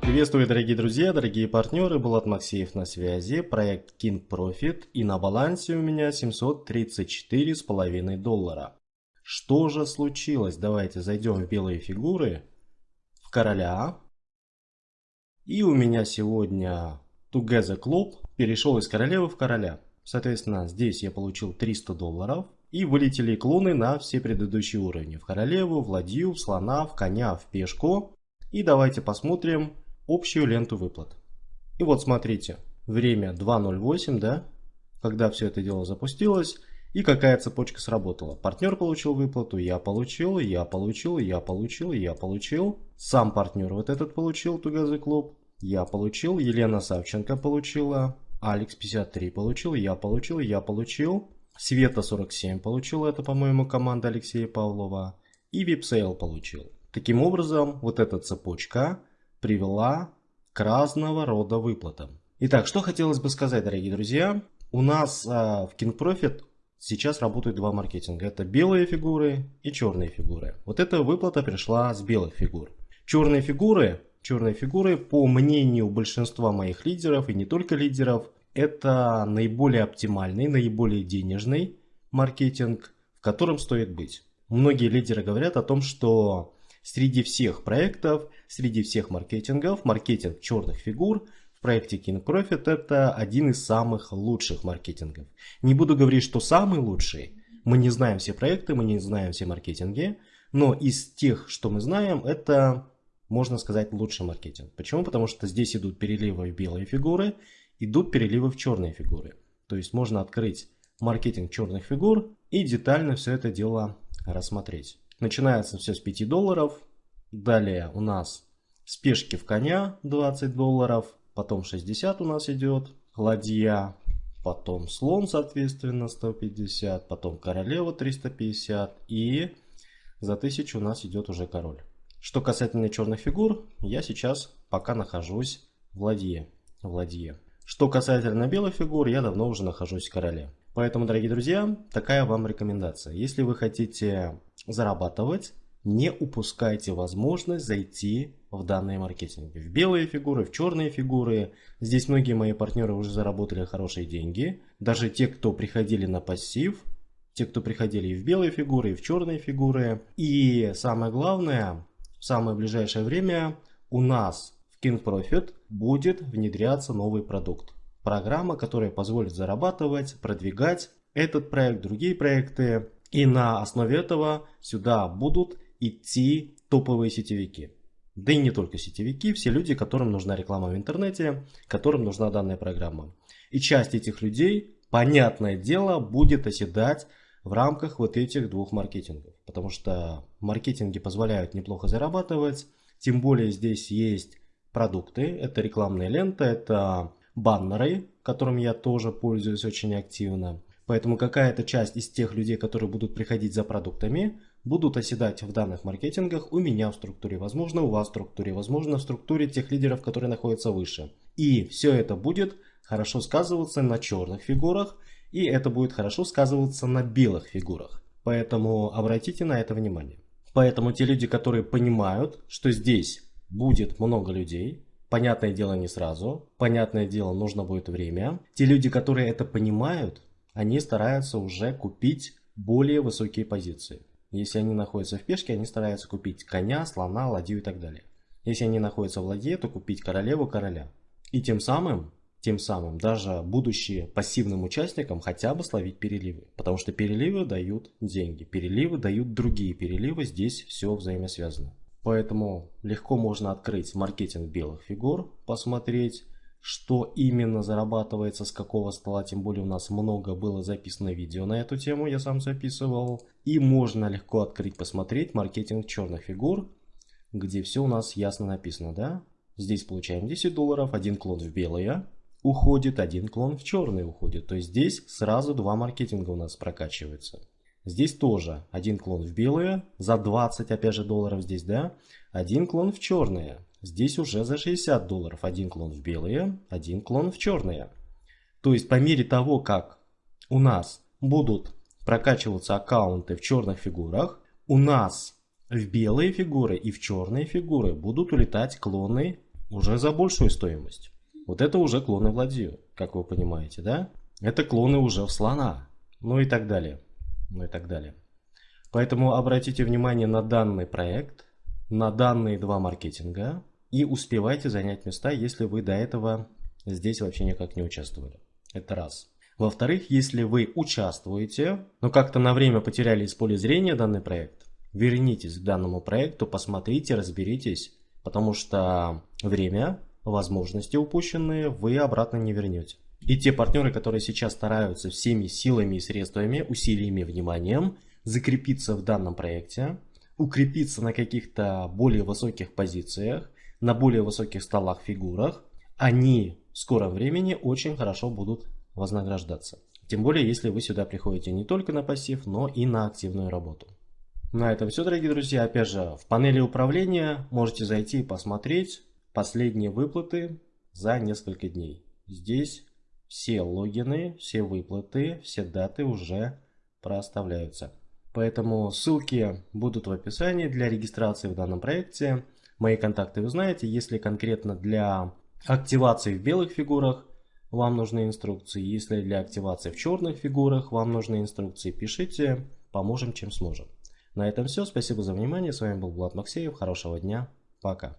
Приветствую, дорогие друзья, дорогие партнеры, Булат Максеев на связи, проект King Profit и на балансе у меня 734,5 доллара. Что же случилось? Давайте зайдем в белые фигуры, в короля. И у меня сегодня Together Club перешел из королевы в короля. Соответственно, здесь я получил 300 долларов. И вылетели клоны на все предыдущие уровни. В королеву, в ладью, в слона, в коня, в пешку. И давайте посмотрим, общую ленту выплат. И вот смотрите, время 2.08, да, когда все это дело запустилось, и какая цепочка сработала. Партнер получил выплату, я получил, я получил, я получил, я получил. Сам партнер вот этот получил, Тугазы клуб. Я получил, Елена Савченко получила, Алекс 53 получил, я получил, я получил. Света 47 получил, это, по-моему, команда Алексея Павлова. И Випсейл получил. Таким образом, вот эта цепочка привела к разного рода выплатам. Итак, что хотелось бы сказать, дорогие друзья. У нас а, в King Profit сейчас работают два маркетинга. Это белые фигуры и черные фигуры. Вот эта выплата пришла с белых фигур. Черные фигуры, черные фигуры, по мнению большинства моих лидеров и не только лидеров, это наиболее оптимальный, наиболее денежный маркетинг, в котором стоит быть. Многие лидеры говорят о том, что Среди всех проектов, среди всех маркетингов, маркетинг черных фигур в проекте King Profit это один из самых лучших маркетингов. Не буду говорить, что самый лучший. Мы не знаем все проекты, мы не знаем все маркетинги. Но из тех, что мы знаем, это, можно сказать, лучший маркетинг. Почему? Потому что здесь идут переливы в белые фигуры, идут переливы в черные фигуры. То есть можно открыть маркетинг черных фигур и детально все это дело рассмотреть. Начинается все с 5 долларов. Далее у нас спешки в коня 20 долларов. Потом 60 у нас идет. Ладья. Потом слон, соответственно, 150. Потом королева 350. И за 1000 у нас идет уже король. Что касательно черных фигур, я сейчас пока нахожусь в ладье. В ладье. Что касательно белых фигур, я давно уже нахожусь в короле. Поэтому, дорогие друзья, такая вам рекомендация. Если вы хотите зарабатывать, не упускайте возможность зайти в данные маркетинги. В белые фигуры, в черные фигуры. Здесь многие мои партнеры уже заработали хорошие деньги. Даже те, кто приходили на пассив, те, кто приходили и в белые фигуры, и в черные фигуры. И самое главное, в самое ближайшее время у нас в King Profit будет внедряться новый продукт. Программа, которая позволит зарабатывать, продвигать этот проект, другие проекты. И на основе этого сюда будут идти топовые сетевики. Да и не только сетевики, все люди, которым нужна реклама в интернете, которым нужна данная программа. И часть этих людей, понятное дело, будет оседать в рамках вот этих двух маркетингов. Потому что маркетинги позволяют неплохо зарабатывать, тем более здесь есть продукты, это рекламная лента, это баннеры, которым я тоже пользуюсь очень активно. Поэтому какая-то часть из тех людей, которые будут приходить за продуктами, будут оседать в данных маркетингах у меня в структуре, возможно у вас в структуре, возможно в структуре тех лидеров, которые находятся выше. И все это будет хорошо сказываться на черных фигурах, и это будет хорошо сказываться на белых фигурах. Поэтому обратите на это внимание. Поэтому те люди, которые понимают, что здесь будет много людей, Понятное дело не сразу, понятное дело нужно будет время. Те люди, которые это понимают, они стараются уже купить более высокие позиции. Если они находятся в пешке, они стараются купить коня, слона, ладью и так далее. Если они находятся в ладье, то купить королеву, короля. И тем самым, тем самым, даже будучи пассивным участником, хотя бы словить переливы. Потому что переливы дают деньги, переливы дают другие переливы, здесь все взаимосвязано. Поэтому легко можно открыть маркетинг белых фигур, посмотреть, что именно зарабатывается, с какого стола, тем более у нас много было записано видео на эту тему, я сам записывал. И можно легко открыть, посмотреть маркетинг черных фигур, где все у нас ясно написано, да? Здесь получаем 10 долларов, один клон в белые уходит, один клон в черный уходит. То есть здесь сразу два маркетинга у нас прокачиваются. Здесь тоже один клон в белые, за 20 опять же долларов здесь, да. Один клон в черные. Здесь уже за 60 долларов один клон в белые, один клон в черные. То есть по мере того, как у нас будут прокачиваться аккаунты в черных фигурах, у нас в белые фигуры и в черные фигуры будут улетать клоны уже за большую стоимость. Вот это уже клоны Владию, как вы понимаете, да? Это клоны уже в слона, ну и так далее, ну и так далее. Поэтому обратите внимание на данный проект, на данные два маркетинга и успевайте занять места, если вы до этого здесь вообще никак не участвовали. Это раз. Во-вторых, если вы участвуете, но как-то на время потеряли из поля зрения данный проект, вернитесь к данному проекту, посмотрите, разберитесь, потому что время, возможности упущенные вы обратно не вернете. И те партнеры, которые сейчас стараются всеми силами и средствами, усилиями, вниманием закрепиться в данном проекте, укрепиться на каких-то более высоких позициях, на более высоких столах, фигурах, они в скором времени очень хорошо будут вознаграждаться. Тем более, если вы сюда приходите не только на пассив, но и на активную работу. На этом все, дорогие друзья. Опять же, в панели управления можете зайти и посмотреть последние выплаты за несколько дней. Здесь все логины, все выплаты, все даты уже проставляются. Поэтому ссылки будут в описании для регистрации в данном проекте. Мои контакты вы знаете. Если конкретно для активации в белых фигурах вам нужны инструкции. Если для активации в черных фигурах вам нужны инструкции, пишите, поможем чем сможем. На этом все. Спасибо за внимание. С вами был Влад Максеев. Хорошего дня. Пока.